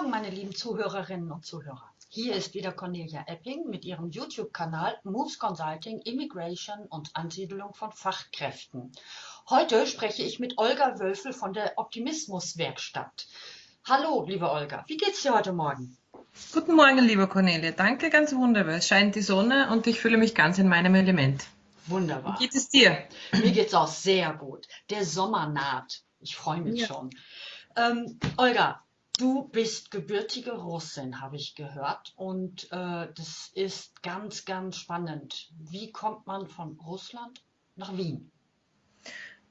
Morgen, meine lieben Zuhörerinnen und Zuhörer. Hier ist wieder Cornelia Epping mit ihrem YouTube-Kanal Moves Consulting, Immigration und Ansiedelung von Fachkräften. Heute spreche ich mit Olga Wölfel von der Optimismuswerkstatt. Hallo, liebe Olga, wie geht's dir heute Morgen? Guten Morgen, liebe Cornelia. Danke, ganz wunderbar. Es scheint die Sonne und ich fühle mich ganz in meinem Element. Wunderbar. Wie geht es dir? Mir geht's auch sehr gut. Der Sommer naht. Ich freue mich ja. schon. Ähm, Olga, du bist gebürtige Russin, habe ich gehört. Und äh, das ist ganz, ganz spannend. Wie kommt man von Russland nach Wien?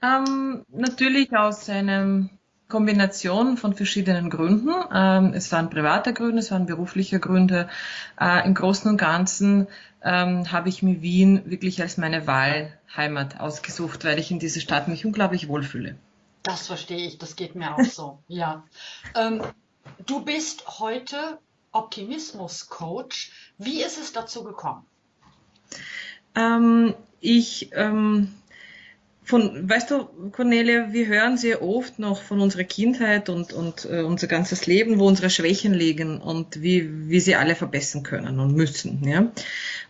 Ähm, natürlich aus einer Kombination von verschiedenen Gründen. Ähm, es waren private Gründe, es waren berufliche Gründe. Äh, Im Großen und Ganzen ähm, habe ich mir Wien wirklich als meine Wahlheimat ausgesucht, weil ich in dieser Stadt mich unglaublich wohlfühle. Das verstehe ich, das geht mir auch so, ja. Ähm, du bist heute Optimismus-Coach. Wie ist es dazu gekommen? Ähm, ich, ähm, von, weißt du, Cornelia, wir hören sehr oft noch von unserer Kindheit und, und äh, unser ganzes Leben, wo unsere Schwächen liegen und wie, wie sie alle verbessern können und müssen. Ja?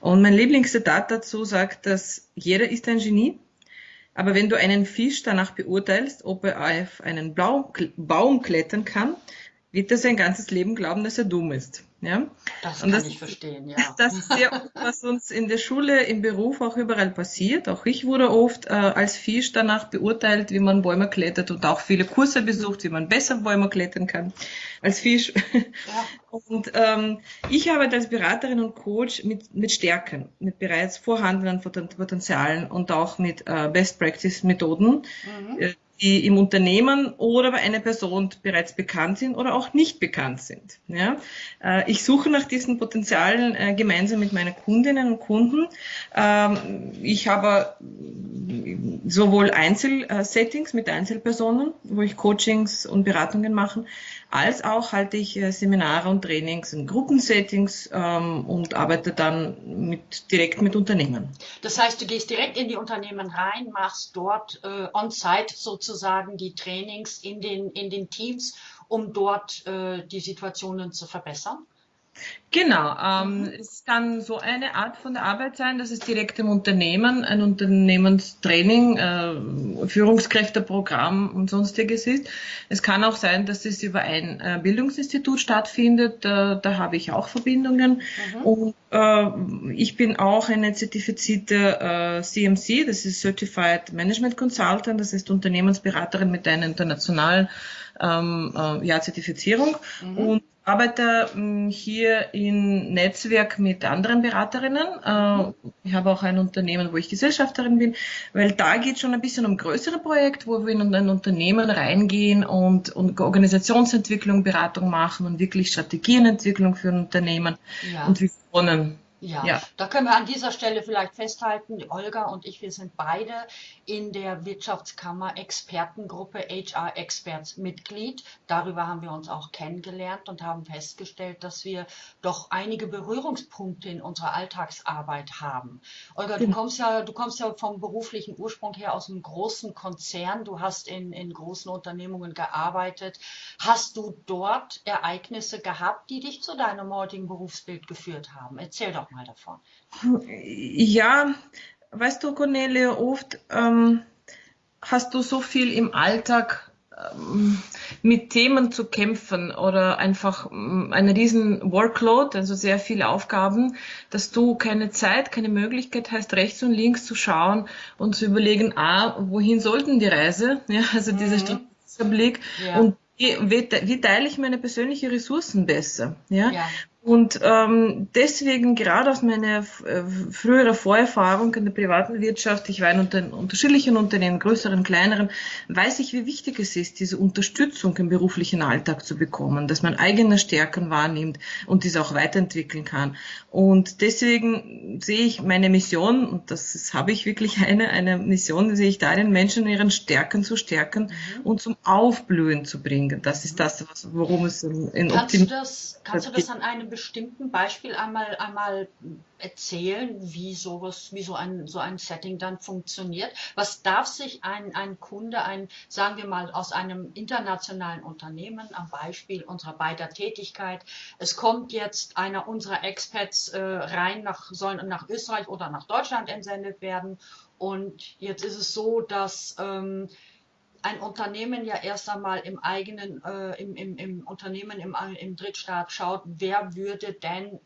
Und mein Lieblingszitat dazu sagt, dass jeder ist ein Genie aber wenn du einen Fisch danach beurteilst, ob er auf einen Baum klettern kann, wird er sein ganzes Leben glauben, dass er dumm ist. Ja? Das und kann das, ich verstehen, ja. Das ist sehr oft, was uns in der Schule, im Beruf auch überall passiert. Auch ich wurde oft äh, als Fisch danach beurteilt, wie man Bäume klettert und auch viele Kurse besucht, wie man besser Bäume klettern kann als Fisch. Ja. Und ähm, ich arbeite als Beraterin und Coach mit, mit Stärken, mit bereits vorhandenen Potenzialen und auch mit äh, Best Practice Methoden. Mhm. Äh, die im Unternehmen oder bei einer Person bereits bekannt sind oder auch nicht bekannt sind. Ja? Äh, ich suche nach diesen Potenzialen äh, gemeinsam mit meinen Kundinnen und Kunden. Ähm, ich habe sowohl Einzelsettings mit Einzelpersonen, wo ich Coachings und Beratungen mache, als auch halte ich äh, Seminare und Trainings in Gruppensettings ähm, und arbeite dann mit, direkt mit Unternehmen. Das heißt, du gehst direkt in die Unternehmen rein, machst dort äh, on-site sozusagen die Trainings in den, in den Teams, um dort äh, die Situationen zu verbessern? Genau, ähm, mhm. es kann so eine Art von der Arbeit sein, dass es direkt im Unternehmen ein Unternehmenstraining, äh, Führungskräfteprogramm und sonstiges ist. Es kann auch sein, dass es über ein äh, Bildungsinstitut stattfindet. Äh, da habe ich auch Verbindungen. Mhm. Und äh, ich bin auch eine zertifizierte CMC, äh, das ist Certified Management Consultant, das ist Unternehmensberaterin mit einer internationalen ähm, äh, ja, Zertifizierung. Mhm. Und arbeite hm, hier im Netzwerk mit anderen Beraterinnen. Äh, ich habe auch ein Unternehmen, wo ich Gesellschafterin bin, weil da geht schon ein bisschen um größere Projekte, wo wir in ein Unternehmen reingehen und, und Organisationsentwicklung, Beratung machen und wirklich Strategienentwicklung für ein Unternehmen ja. und Visionen. Ja, ja, da können wir an dieser Stelle vielleicht festhalten, Olga und ich, wir sind beide in der Wirtschaftskammer Expertengruppe HR Experts Mitglied. Darüber haben wir uns auch kennengelernt und haben festgestellt, dass wir doch einige Berührungspunkte in unserer Alltagsarbeit haben. Olga, du genau. kommst ja, du kommst ja vom beruflichen Ursprung her aus einem großen Konzern. Du hast in, in großen Unternehmungen gearbeitet. Hast du dort Ereignisse gehabt, die dich zu deinem heutigen Berufsbild geführt haben? Erzähl doch mal davon. Ja, weißt du, Cornelia, oft ähm, hast du so viel im Alltag ähm, mit Themen zu kämpfen oder einfach ähm, einen riesen Workload, also sehr viele Aufgaben, dass du keine Zeit, keine Möglichkeit hast, rechts und links zu schauen und zu überlegen, ah, wohin sollten die Reise? Ja, also mhm. dieser strategische Blick ja. und wie, wie, teile ich meine persönlichen Ressourcen besser? Ja? ja. Und ähm, deswegen, gerade aus meiner äh, früheren Vorerfahrung in der privaten Wirtschaft, ich war in unter, unterschiedlichen Unternehmen, größeren, kleineren, weiß ich, wie wichtig es ist, diese Unterstützung im beruflichen Alltag zu bekommen, dass man eigene Stärken wahrnimmt und diese auch weiterentwickeln kann. Und deswegen sehe ich meine Mission, und das, das habe ich wirklich eine, eine Mission, sehe ich darin, Menschen in ihren Stärken zu stärken mhm. und zum Aufblühen zu bringen. Das ist das, worum es in, in Kannst du das, kannst du das an einem bestimmten Beispiel einmal, einmal erzählen, wie sowas, wie so ein, so ein Setting dann funktioniert? Was darf sich ein, ein Kunde, ein, sagen wir mal, aus einem internationalen Unternehmen, am Beispiel unserer beider Tätigkeit, es kommt jetzt einer unserer Expats äh, rein, nach, sollen nach Österreich oder nach Deutschland entsendet werden. Und jetzt ist es so, dass ähm, ein Unternehmen ja erst einmal im eigenen, äh, im, im, im Unternehmen im, im Drittstaat schaut, wer würde denn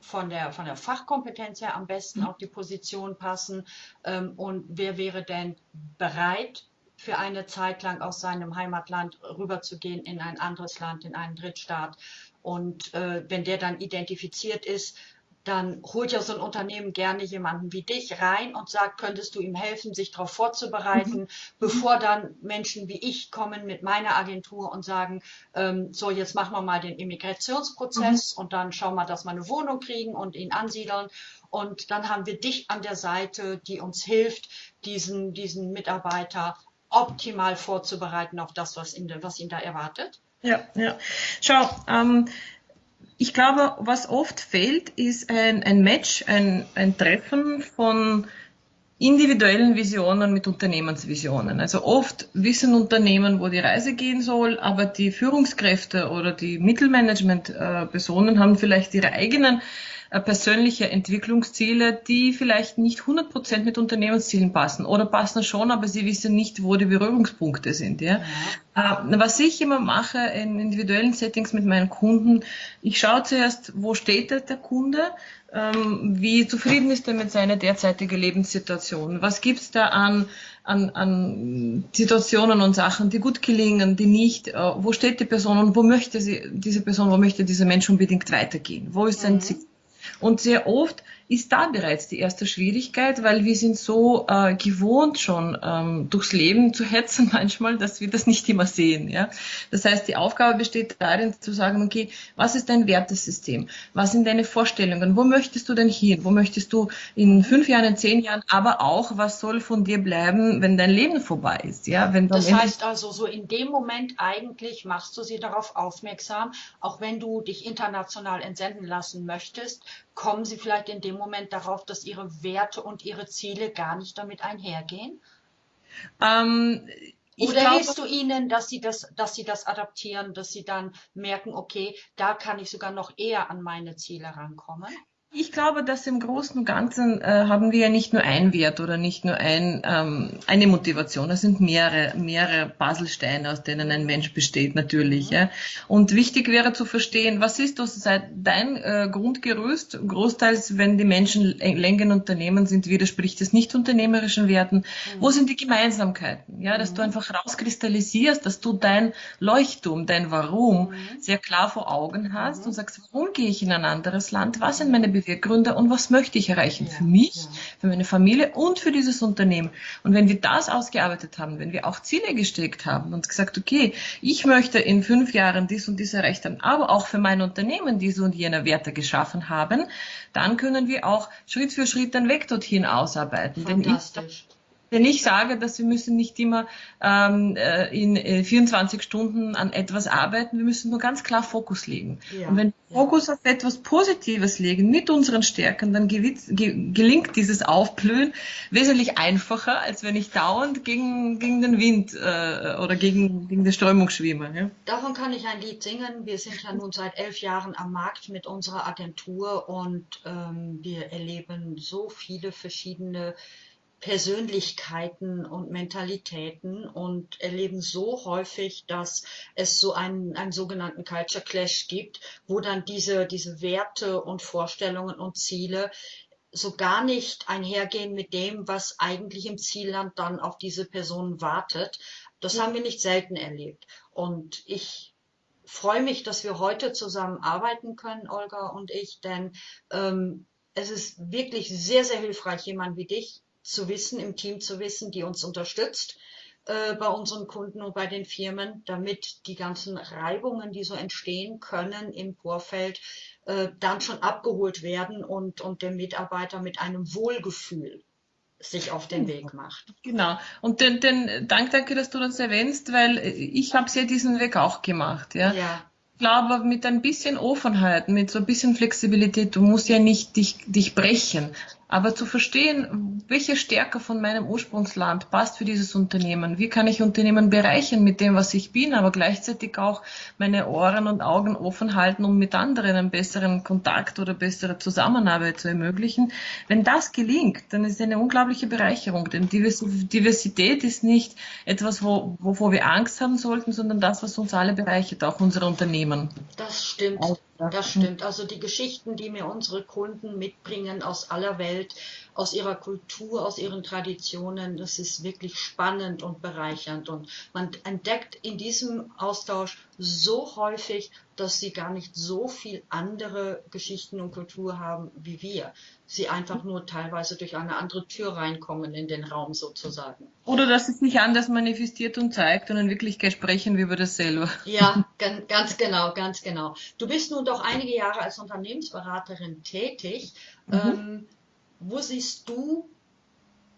von der, von der Fachkompetenz her am besten mhm. auf die Position passen ähm, und wer wäre denn bereit, für eine Zeit lang aus seinem Heimatland rüberzugehen in ein anderes Land, in einen Drittstaat. Und äh, wenn der dann identifiziert ist, dann holt ja so ein Unternehmen gerne jemanden wie dich rein und sagt, könntest du ihm helfen, sich darauf vorzubereiten, mhm. bevor dann Menschen wie ich kommen mit meiner Agentur und sagen, ähm, so jetzt machen wir mal den Immigrationsprozess mhm. und dann schauen wir, dass wir eine Wohnung kriegen und ihn ansiedeln. Und dann haben wir dich an der Seite, die uns hilft, diesen, diesen Mitarbeiter optimal vorzubereiten auf das, was ihn, was ihn da erwartet. Ja, ja. Schau, ähm, ich glaube, was oft fehlt, ist ein, ein Match, ein, ein Treffen von individuellen Visionen mit Unternehmensvisionen. Also oft wissen Unternehmen, wo die Reise gehen soll, aber die Führungskräfte oder die Mittelmanagement-Personen haben vielleicht ihre eigenen äh, persönliche Entwicklungsziele, die vielleicht nicht 100% mit Unternehmenszielen passen oder passen schon, aber sie wissen nicht, wo die Berührungspunkte sind. Ja? ja. Äh, was ich immer mache in individuellen Settings mit meinen Kunden, ich schaue zuerst, wo steht der Kunde, ähm, wie zufrieden ist er mit seiner derzeitigen Lebenssituation, was gibt's da an an, an Situationen und Sachen, die gut gelingen, die nicht, äh, wo steht die Person und wo möchte sie, diese Person, wo möchte dieser Mensch unbedingt weitergehen? Wo ist sein mhm. Ziel? Und sehr oft ist da bereits die erste Schwierigkeit, weil wir sind so äh, gewohnt schon ähm, durchs Leben zu hetzen manchmal, dass wir das nicht immer sehen. Ja? Das heißt, die Aufgabe besteht darin zu sagen, okay, was ist dein Wertesystem? Was sind deine Vorstellungen? Wo möchtest du denn hin? Wo möchtest du in fünf Jahren, in zehn Jahren, aber auch, was soll von dir bleiben, wenn dein Leben vorbei ist? Ja? Wenn das heißt also, so in dem Moment eigentlich machst du sie darauf aufmerksam, auch wenn du dich international entsenden lassen möchtest, kommen sie vielleicht in dem Moment darauf, dass ihre Werte und ihre Ziele gar nicht damit einhergehen? Ähm, Oder glaube, hilfst du ihnen, dass sie das, dass sie das adaptieren, dass sie dann merken, okay, da kann ich sogar noch eher an meine Ziele rankommen? Ich glaube, dass im Großen und Ganzen äh, haben wir ja nicht nur ein Wert oder nicht nur ein, ähm, eine Motivation. Es sind mehrere, mehrere Puzzlesteine, aus denen ein Mensch besteht, natürlich. Ja. Und wichtig wäre zu verstehen, was ist das dein äh, Grundgerüst? Großteils, wenn die Menschen länger Unternehmen sind, widerspricht es nicht unternehmerischen Werten. Mhm. Wo sind die Gemeinsamkeiten? Ja, dass mhm. du einfach rauskristallisierst, dass du dein Leuchtturm, dein Warum mhm. sehr klar vor Augen hast mhm. und sagst, warum gehe ich in ein anderes Land? Was sind meine Beweggründe und was möchte ich erreichen für mich, für meine Familie und für dieses Unternehmen. Und wenn wir das ausgearbeitet haben, wenn wir auch Ziele gesteckt haben und gesagt, okay, ich möchte in fünf Jahren dies und dies erreicht haben, aber auch für mein Unternehmen diese und jene Werte geschaffen haben, dann können wir auch Schritt für Schritt den Weg dorthin ausarbeiten. Fantastisch. Wenn ich sage, dass wir müssen nicht immer ähm, äh, in 24 äh, Stunden an etwas arbeiten, wir müssen nur ganz klar Fokus legen. Ja. Und wenn wir Fokus auf etwas Positives legen mit unseren Stärken, dann ge gelingt dieses Aufblühen wesentlich einfacher, als wenn ich dauernd gegen, gegen den Wind äh, oder gegen, gegen die Strömung schwimme. Ja? Davon kann ich ein Lied singen. Wir sind ja nun seit elf Jahren am Markt mit unserer Agentur und ähm, wir erleben so viele verschiedene Persönlichkeiten und Mentalitäten und erleben so häufig, dass es so einen, einen sogenannten Culture Clash gibt, wo dann diese, diese Werte und Vorstellungen und Ziele so gar nicht einhergehen mit dem, was eigentlich im Zielland dann auf diese Personen wartet. Das haben wir nicht selten erlebt. Und ich freue mich, dass wir heute zusammen arbeiten können, Olga und ich, denn ähm, es ist wirklich sehr, sehr hilfreich, jemand wie dich zu wissen, im Team zu wissen, die uns unterstützt äh, bei unseren Kunden und bei den Firmen, damit die ganzen Reibungen, die so entstehen können im Vorfeld, äh, dann schon abgeholt werden und, und der Mitarbeiter mit einem Wohlgefühl sich auf den Weg macht. Genau. Und den, den Dank, danke, dass du das erwähnst, weil ich habe ja diesen Weg auch gemacht. Ja. ja. Ich glaube, mit ein bisschen Offenheit, mit so ein bisschen Flexibilität, du musst ja nicht dich, dich brechen. Aber zu verstehen, welche Stärke von meinem Ursprungsland passt für dieses Unternehmen, wie kann ich Unternehmen bereichern mit dem, was ich bin, aber gleichzeitig auch meine Ohren und Augen offen halten, um mit anderen einen besseren Kontakt oder bessere Zusammenarbeit zu ermöglichen. Wenn das gelingt, dann ist es eine unglaubliche Bereicherung, denn Diversität ist nicht etwas, wo, wovor wir Angst haben sollten, sondern das, was uns alle bereichert, auch unsere Unternehmen. Das stimmt. Das stimmt. Also die Geschichten, die mir unsere Kunden mitbringen aus aller Welt, aus ihrer Kultur, aus ihren Traditionen, das ist wirklich spannend und bereichernd. Und man entdeckt in diesem Austausch so häufig, dass sie gar nicht so viel andere Geschichten und Kultur haben wie wir. Sie einfach nur teilweise durch eine andere Tür reinkommen in den Raum sozusagen. Oder dass es sich anders manifestiert und zeigt und in Wirklichkeit sprechen wir über das selber. Ja, ganz genau, ganz genau. Du bist nun doch einige Jahre als Unternehmensberaterin tätig. Mhm. Ähm, wo siehst du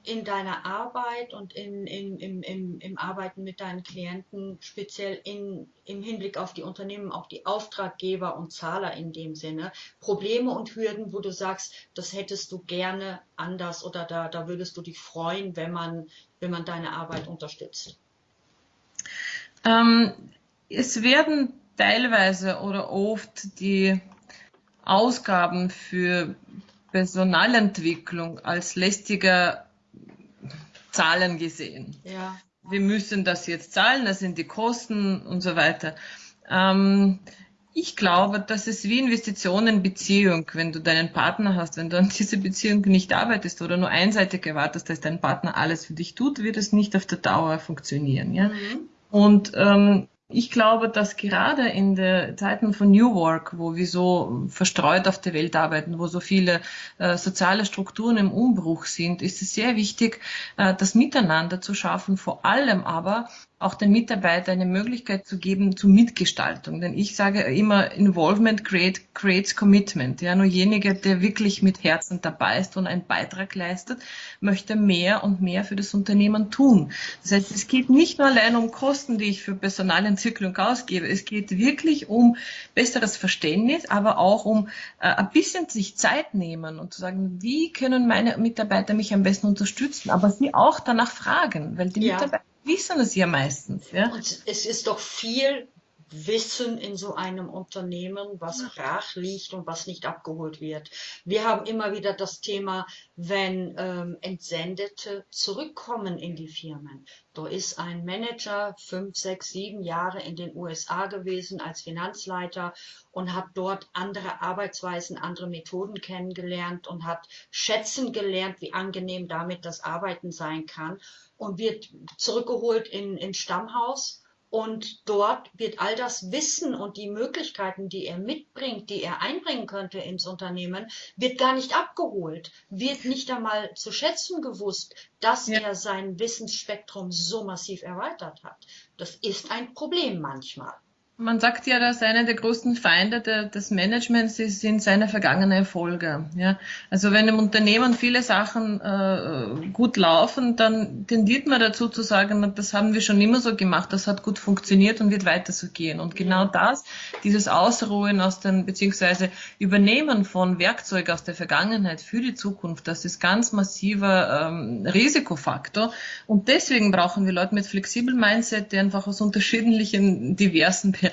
in deiner Arbeit und in, in, im, im, im Arbeiten mit deinen Klienten, speziell in, im Hinblick auf die Unternehmen, auch die Auftraggeber und Zahler in dem Sinne, Probleme und Hürden, wo du sagst, das hättest du gerne anders oder da, da würdest du dich freuen, wenn man, wenn man deine Arbeit unterstützt? Ähm, es werden teilweise oder oft die Ausgaben für Personalentwicklung als lästiger Zahlen gesehen. Ja. Wir müssen das jetzt zahlen, das sind die Kosten und so weiter. Ähm, ich glaube, das ist wie Investitionen in Beziehung. Wenn du deinen Partner hast, wenn du an dieser Beziehung nicht arbeitest oder nur einseitig erwartest, dass dein Partner alles für dich tut, wird es nicht auf der Dauer funktionieren. Ja? Mhm. Und ähm, ich glaube, dass gerade in den Zeiten von New Work, wo wir so verstreut auf der Welt arbeiten, wo so viele äh, soziale Strukturen im Umbruch sind, ist es sehr wichtig, äh, das Miteinander zu schaffen, vor allem aber auch den Mitarbeitern eine Möglichkeit zu geben zur Mitgestaltung. Denn ich sage immer, Involvement create, creates Commitment. Ja, nur jenige, der wirklich mit Herzen dabei ist und einen Beitrag leistet, möchte mehr und mehr für das Unternehmen tun. Das heißt, es geht nicht nur allein um Kosten, die ich für Personalentwicklung ausgebe. Es geht wirklich um besseres Verständnis, aber auch um äh, ein bisschen sich Zeit nehmen und zu sagen, wie können meine Mitarbeiter mich am besten unterstützen, aber sie auch danach fragen, weil die ja. Mitarbeiter wissen es ja meistens. Ja? Und es ist doch viel Wissen in so einem Unternehmen, was brach liegt und was nicht abgeholt wird. Wir haben immer wieder das Thema, wenn ähm, Entsendete zurückkommen in die Firmen. Da ist ein Manager fünf, sechs, sieben Jahre in den USA gewesen als Finanzleiter und hat dort andere Arbeitsweisen, andere Methoden kennengelernt und hat schätzen gelernt, wie angenehm damit das Arbeiten sein kann und wird zurückgeholt in, in Stammhaus und dort wird all das Wissen und die Möglichkeiten, die er mitbringt, die er einbringen könnte ins Unternehmen, wird gar nicht abgeholt, wird nicht einmal zu schätzen gewusst, dass ja. er sein Wissensspektrum so massiv erweitert hat. Das ist ein Problem manchmal. Man sagt ja, dass einer der größten Feinde de, des Managements ist, sind seine vergangenen Erfolge. Ja? Also wenn im Unternehmen viele Sachen äh, gut laufen, dann tendiert man dazu zu sagen, das haben wir schon immer so gemacht, das hat gut funktioniert und wird weiter so gehen. Und genau das, dieses Ausruhen aus den, beziehungsweise Übernehmen von Werkzeugen aus der Vergangenheit für die Zukunft, das ist ganz massiver ähm, Risikofaktor. Und deswegen brauchen wir Leute mit flexibel Mindset, die einfach aus unterschiedlichen, diversen Bereichen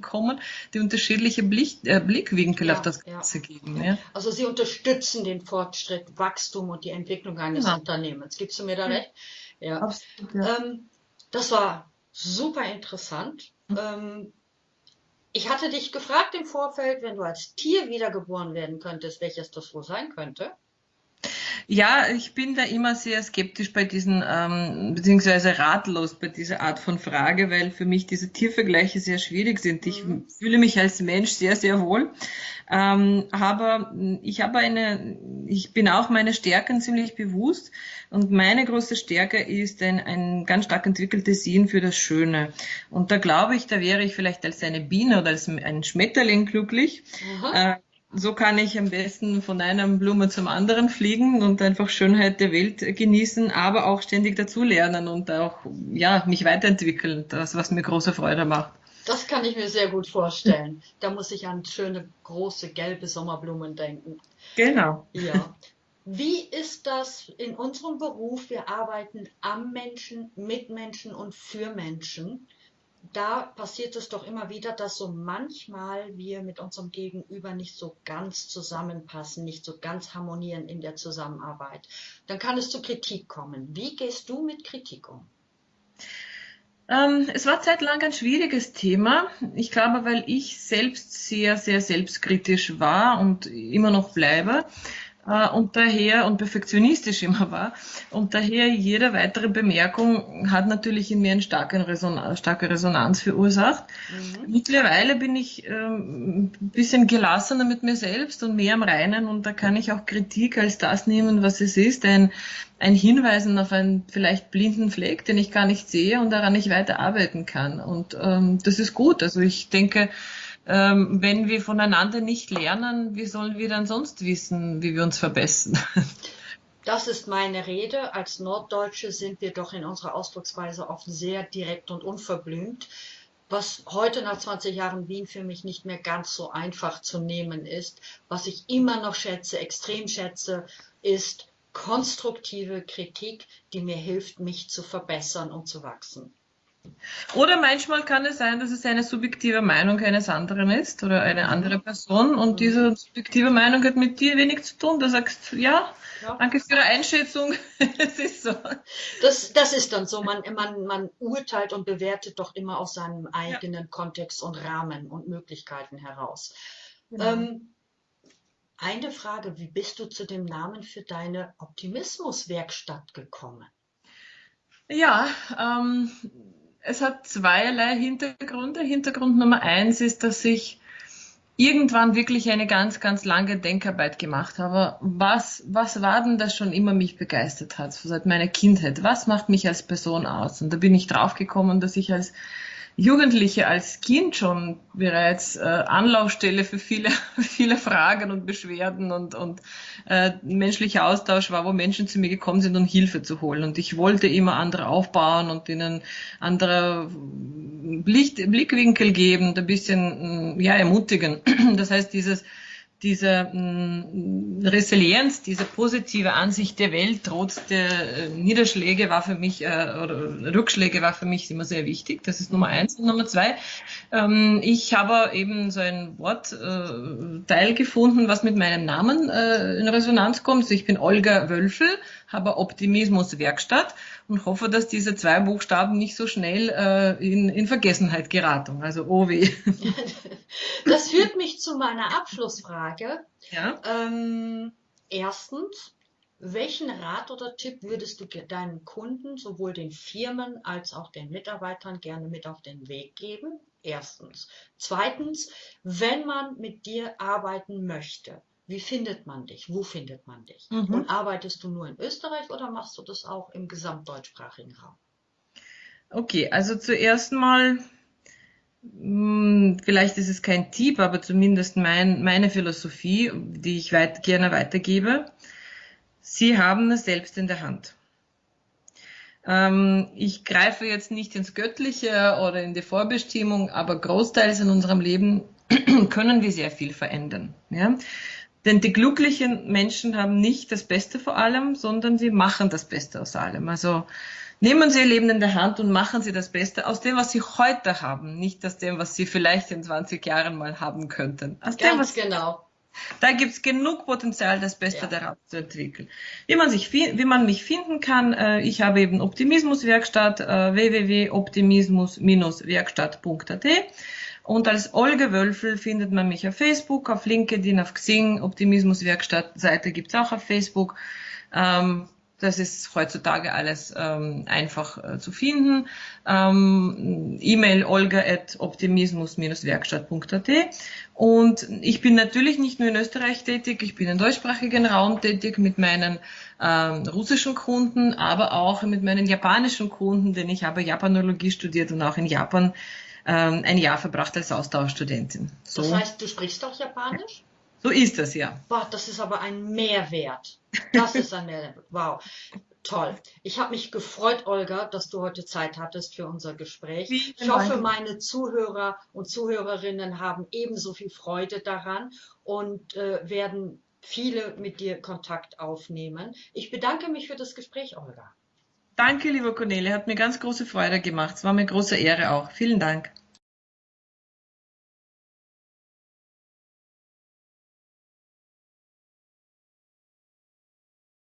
kommen, die unterschiedliche Blick, äh, Blickwinkel ja, auf das Ganze ja. geben. Ja. Also Sie unterstützen den Fortschritt, Wachstum und die Entwicklung eines ja. Unternehmens. Gibst du mir da recht? Ja. Absolut, ähm, das war super interessant. Mhm. Ähm, ich hatte dich gefragt im Vorfeld, wenn du als Tier wiedergeboren werden könntest, welches das wohl sein könnte. Ja, ich bin da immer sehr skeptisch bei diesen, ähm, beziehungsweise ratlos bei dieser Art von Frage, weil für mich diese Tiervergleiche sehr schwierig sind. Ich mhm. fühle mich als Mensch sehr, sehr wohl. Ähm, aber ich habe eine, ich bin auch meine Stärken ziemlich bewusst und meine große Stärke ist ein, ein ganz stark entwickeltes Sinn für das Schöne. Und da glaube ich, da wäre ich vielleicht als eine Biene oder als ein Schmetterling glücklich. Mhm. Äh, so kann ich am besten von einer Blume zum anderen fliegen und einfach Schönheit der Welt genießen, aber auch ständig dazulernen und auch ja, mich weiterentwickeln, das, was mir große Freude macht. Das kann ich mir sehr gut vorstellen. Da muss ich an schöne, große, gelbe Sommerblumen denken. Genau. Ja. Wie ist das in unserem Beruf? Wir arbeiten am Menschen, mit Menschen und für Menschen da passiert es doch immer wieder, dass so manchmal wir mit unserem Gegenüber nicht so ganz zusammenpassen, nicht so ganz harmonieren in der Zusammenarbeit. Dann kann es zu Kritik kommen. Wie gehst du mit Kritik um? Ähm, es war zeitlang ein schwieriges Thema. Ich glaube, weil ich selbst sehr, sehr selbstkritisch war und immer noch bleibe und daher und perfektionistisch immer war. Und daher jede weitere Bemerkung hat natürlich in mir eine starke, Resonanz, starke Resonanz verursacht. Mhm. Mittlerweile bin ich ähm, ein bisschen gelassener mit mir selbst und mehr am Reinen und da kann ich auch Kritik als das nehmen, was es ist, ein, ein Hinweisen auf einen vielleicht blinden Fleck, den ich gar nicht sehe und daran ich weiter arbeiten kann. Und ähm, das ist gut. Also ich denke, ähm, wenn wir voneinander nicht lernen, wie sollen wir dann sonst wissen, wie wir uns verbessern? Das ist meine Rede. Als Norddeutsche sind wir doch in unserer Ausdrucksweise oft sehr direkt und unverblümt, was heute nach 20 Jahren Wien für mich nicht mehr ganz so einfach zu nehmen ist. Was ich immer noch schätze, extrem schätze, ist konstruktive Kritik, die mir hilft, mich zu verbessern und zu wachsen. Oder manchmal kann es sein, dass es eine subjektive Meinung eines anderen ist oder eine andere Person und diese subjektive Meinung hat mit dir wenig zu tun. Da sagst du, ja, ja. danke für Ihre Einschätzung. es ist so. Das, das ist dann so. Man, man, man urteilt und bewertet doch immer aus seinem eigenen ja. Kontext und Rahmen und Möglichkeiten heraus. Ja. Ähm, eine Frage, wie bist du zu dem Namen für deine Optimismuswerkstatt gekommen? Ja, ähm, es hat zweierlei Hintergründe. Hintergrund Nummer eins ist, dass ich irgendwann wirklich eine ganz, ganz lange Denkarbeit gemacht habe. Was, was war denn das schon immer mich begeistert hat, seit meiner Kindheit? Was macht mich als Person aus? Und da bin ich draufgekommen, dass ich als Jugendliche als Kind schon bereits äh, Anlaufstelle für viele, viele Fragen und Beschwerden und, und äh, menschlicher Austausch war, wo Menschen zu mir gekommen sind, um Hilfe zu holen. Und ich wollte immer andere aufbauen und ihnen andere Blick, Blickwinkel geben, ein bisschen ja, ermutigen. Das heißt, dieses diese mh, mm, Resilienz, diese positive Ansicht der Welt trotz der äh, Niederschläge war für mich, äh, oder Rückschläge war für mich immer sehr wichtig. Das ist Nummer eins. Und Nummer zwei, ähm, ich habe eben so ein Wortteil äh, gefunden, was mit meinem Namen äh, in Resonanz kommt. Also ich bin Olga Wölfel, habe Optimismus Werkstatt und hoffe, dass diese zwei Buchstaben nicht so schnell äh, in, in Vergessenheit geraten. Also OW. Das führt mich zu meiner Abschlussfrage. Ja. Ähm, erstens, welchen Rat oder Tipp würdest du deinen Kunden, sowohl den Firmen als auch den Mitarbeitern, gerne mit auf den Weg geben? Erstens. Zweitens, wenn man mit dir arbeiten möchte, wie findet man dich? Wo findet man dich? Mhm. Und arbeitest du nur in Österreich oder machst du das auch im gesamtdeutschsprachigen Raum? Okay, also zuerst mal hm, vielleicht ist es kein Tipp, aber zumindest mein, meine Philosophie, die ich weit, gerne weitergebe. Sie haben es selbst in der Hand. Ähm, ich greife jetzt nicht ins Göttliche oder in die Vorbestimmung, aber großteils in unserem Leben können wir sehr viel verändern. Ja? Denn die glücklichen Menschen haben nicht das Beste vor allem, sondern sie machen das Beste aus allem. Also Nehmen Sie Ihr Leben in der Hand und machen Sie das Beste aus dem, was Sie heute haben, nicht aus dem, was Sie vielleicht in 20 Jahren mal haben könnten. Aus Ganz dem, was genau. Da gibt es genug Potenzial, das Beste ja. daraus zu entwickeln. Wie man, sich, wie man mich finden kann, äh, ich habe eben Optimismuswerkstatt, äh, www.optimismus-werkstatt.at und als Olga Wölfel findet man mich auf Facebook, auf LinkedIn, auf Xing, Optimismuswerkstatt Seite gibt es auch auf Facebook. Ähm, das ist heutzutage alles ähm, einfach äh, zu finden. Ähm, E-Mail olga.optimismus-werkstatt.at und ich bin natürlich nicht nur in Österreich tätig, ich bin im deutschsprachigen Raum tätig mit meinen ähm, russischen Kunden, aber auch mit meinen japanischen Kunden, denn ich habe Japanologie studiert und auch in Japan ähm, ein Jahr verbracht als Austauschstudentin. So. Das heißt, du sprichst auch Japanisch? So ist das, ja. Boah, das ist aber ein Mehrwert. Das ist ein Mehrwert. Wow. Toll. Ich habe mich gefreut, Olga, dass du heute Zeit hattest für unser Gespräch. Ich hoffe, meine Zuhörer und Zuhörerinnen haben ebenso viel Freude daran und äh, werden viele mit dir Kontakt aufnehmen. Ich bedanke mich für das Gespräch, Olga. Danke, lieber Cornelia, hat mir ganz große Freude gemacht. Es war mir große Ehre auch. Vielen Dank.